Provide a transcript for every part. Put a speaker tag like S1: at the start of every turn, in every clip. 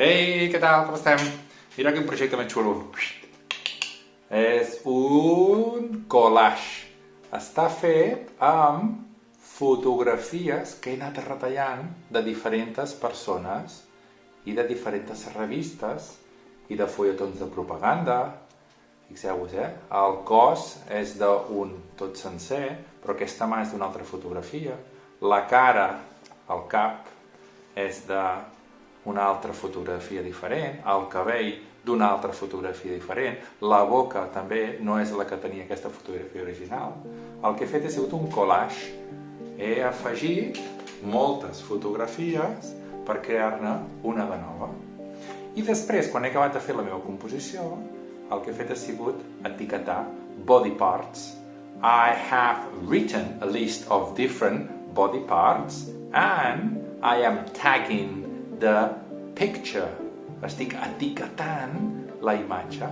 S1: Ei, què tal? Com estem? Mira quin projecte més xulo. És un collage. Està fet amb fotografies que he anat retallant de diferents persones i de diferents revistes i de fulletons de propaganda. Fixeu-vos, eh? El cos és d'un tot sencer, però aquesta mà és d'una altra fotografia. La cara, el cap, és d'una altra fotografia diferent, el cabell d'una altra fotografia diferent, la boca també no és la que tenia aquesta fotografia original. El que he fet ha sigut un collage. He afegit moltes fotografies per crear-ne una de nova. I després, quan he acabat de fer la meva composició, el que he fet ha sigut etiquetar body parts. I have written a list of different body parts and I am tagging the picture. Estic etiquetant la imatge.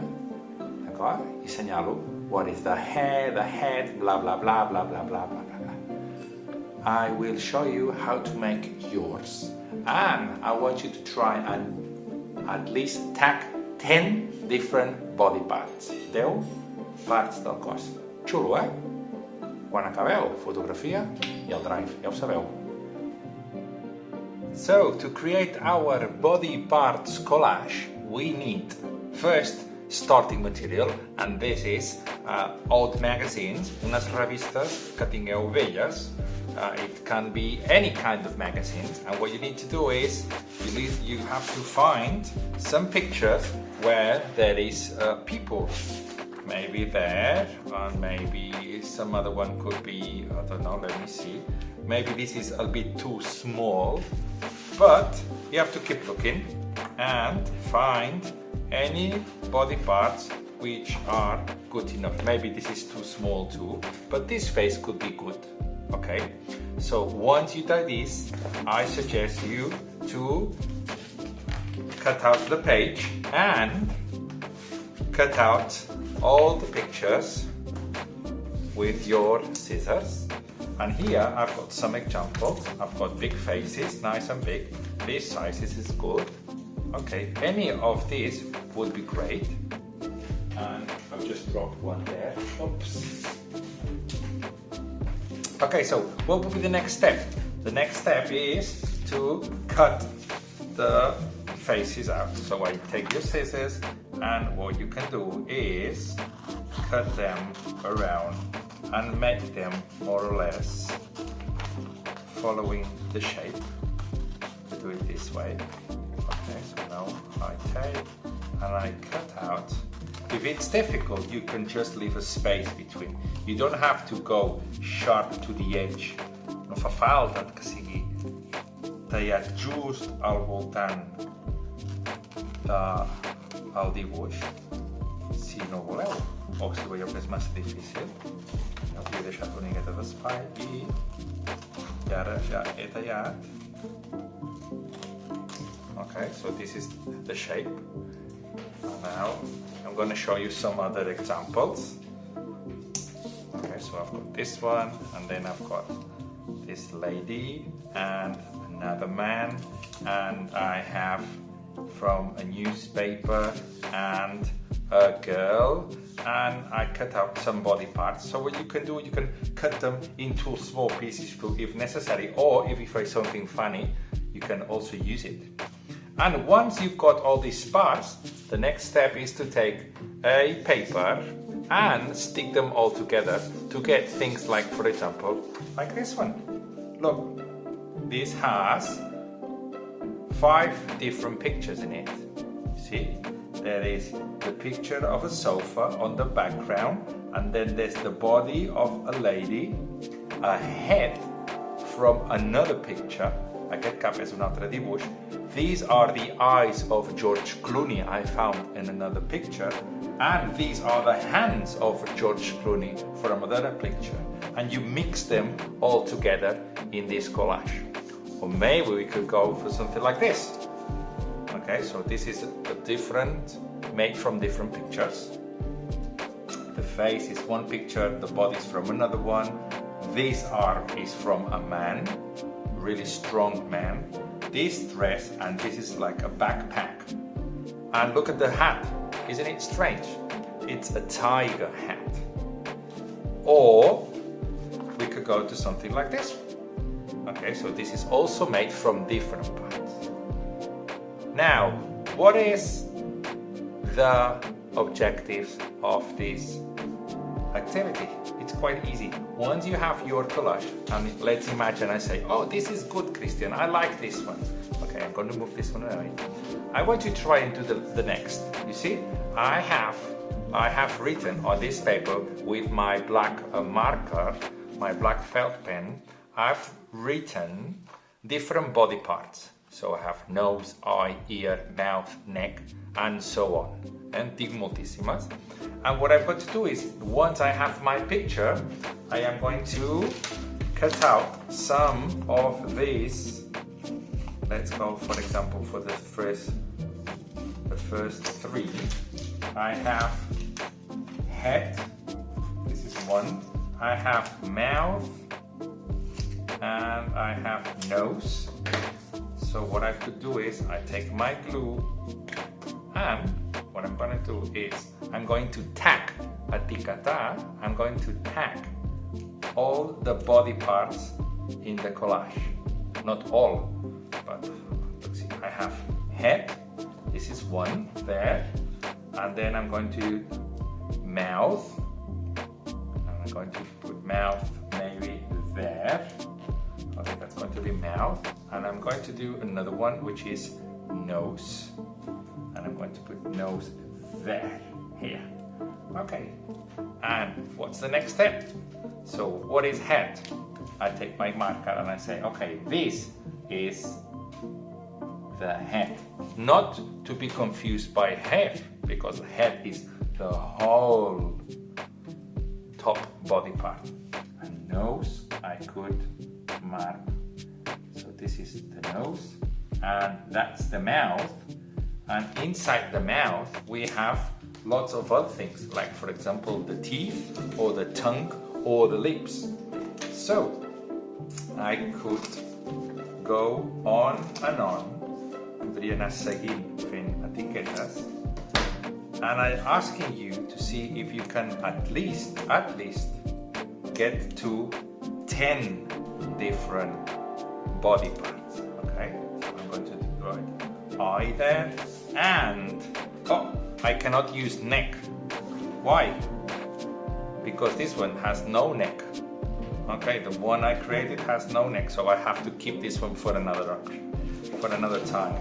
S1: D'acord? I senyalo what is the hair, the head, bla bla bla bla bla bla bla bla. I will show you how to make yours. And I want you to try and at least tag 10 different body parts. 10 parts del cos. Xulo, eh? Quan acabeu, fotografia i el drive, ja ho sabeu. So, to create our body parts collage, we need first starting material, and this is uh, old magazines, unas revistas que tingueu velles. Uh, it can be any kind of magazines, and what you need to do is you, need, you have to find some pictures where there is uh, people. Maybe there, and maybe some other one could be, I don't know, let me see. Maybe this is a bit too small, but you have to keep looking and find any body parts which are good enough. Maybe this is too small too, but this face could be good, okay? So once you do this, I suggest you to cut out the page and cut out all the pictures with your scissors and here I've got some examples. I've got big faces, nice and big. These sizes is good. Okay, any of these would be great. And I've just dropped one there. Oops. Okay, so what would be the next step? The next step is to cut the faces out. So I take your scissors and what you can do is cut them around and make them more or less following the shape. Do it this way. Okay, so now I take and I cut out. If it's difficult, you can just leave a space between. You don't have to go sharp to the edge. No fa falta que sigui tallat just al voltant eh, del dibuix, si no voleu, o si veieu que és massa difícil. Els he deixat una miqueta d'espai i, i ara ja he tallat okay so this is the shape. Now I'm going to show you some other examples. Okay so I've got this one and then I've got this lady and another man and I have from a newspaper and a girl and I cut out some body parts. So what you can do, you can cut them into small pieces if necessary, or if you find something funny, you can also use it. And once you've got all these parts, the next step is to take a paper and stick them all together to get things like, for example, like this one. Look, this has five different pictures in it. See? There is the picture of a sofa on the background and then there's the body of a lady, a head from another picture, aquest cap és un altre dibuix. These are the eyes of George Clooney I found in another picture and these are the hands of George Clooney from another picture and you mix them all together in this collage. Or maybe we could go for something like this. Okay, so this is a different, made from different pictures. The face is one picture, the body is from another one. This arm is from a man, really strong man. this dress and this is like a backpack. And look at the hat. Isn't it strange? It's a tiger hat. Or we could go to something like this. Okay, so this is also made from different parts. Now, what is the objectives of this activity? It's quite easy. Once you have your collage, and let's imagine I say, oh, this is good, Christian, I like this one. Okay, I'm going to move this one away. I want to try and do the, the next. You see, I have I have written on this paper with my black uh, marker, my black felt pen, I've written different body parts. So I have nose, eye, ear, mouth, neck, and so on. And dic moltíssimes. And what I've got to do is, once I have my picture, I am going to cut out some of these. Let's go, for example, for the first, the first three. I have head, this is one. I have mouth, and I have nose. So what I could do is I take my glue and what I'm going to do is I'm going to tack a ticata, I'm going to tack all the body parts in the collage. Not all, but let's see, I have head, this is one there, and then I'm going to mouth, and I'm going to put mouth mouth, and I'm going to do another one which is nose and I'm going to put nose there, here. Okay, and what's the next step? So what is head? I take my marker and I say, okay, this is the head. Not to be confused by head, because head is the whole top body part. And nose, I could mark. This is the nose, and that's the mouth, and inside the mouth, we have lots of other things, like for example, the teeth or the tongue or the lips. So I could go on and on, podria anar seguint fent etiquetes, and I'm asking you to see if you can at least, at least, get to 10 different body parts, okay? So I'm going to it. Eye there, and oh I cannot use neck. Why? Because this one has no neck okay? The one I created has no neck so I have to keep this one for another for another time.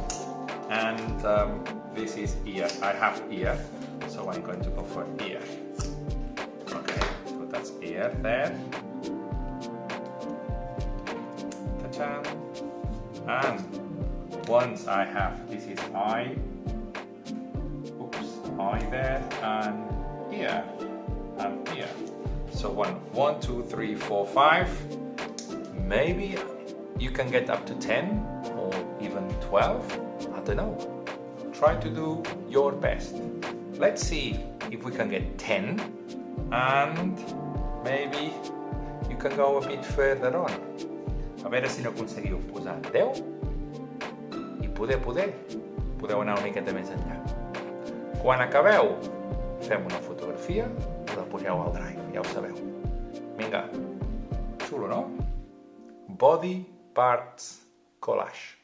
S1: And um, this is ear. I have ear so I'm going to go for ear. Okay so that's ear there and once I have this is eye oops eye there and here and here. So one, one, two, three, four, five. Maybe you can get up to 10 or even 12. I don't know. Try to do your best. Let's see if we can get 10 and maybe you can go a bit further on. A veure si no aconseguiu posar 10 i poder, poder, podeu anar una miqueta més enllà. Quan acabeu, fem una fotografia i la poseu al Drive, ja ho sabeu. Vinga, xulo, no? Body Parts Collage.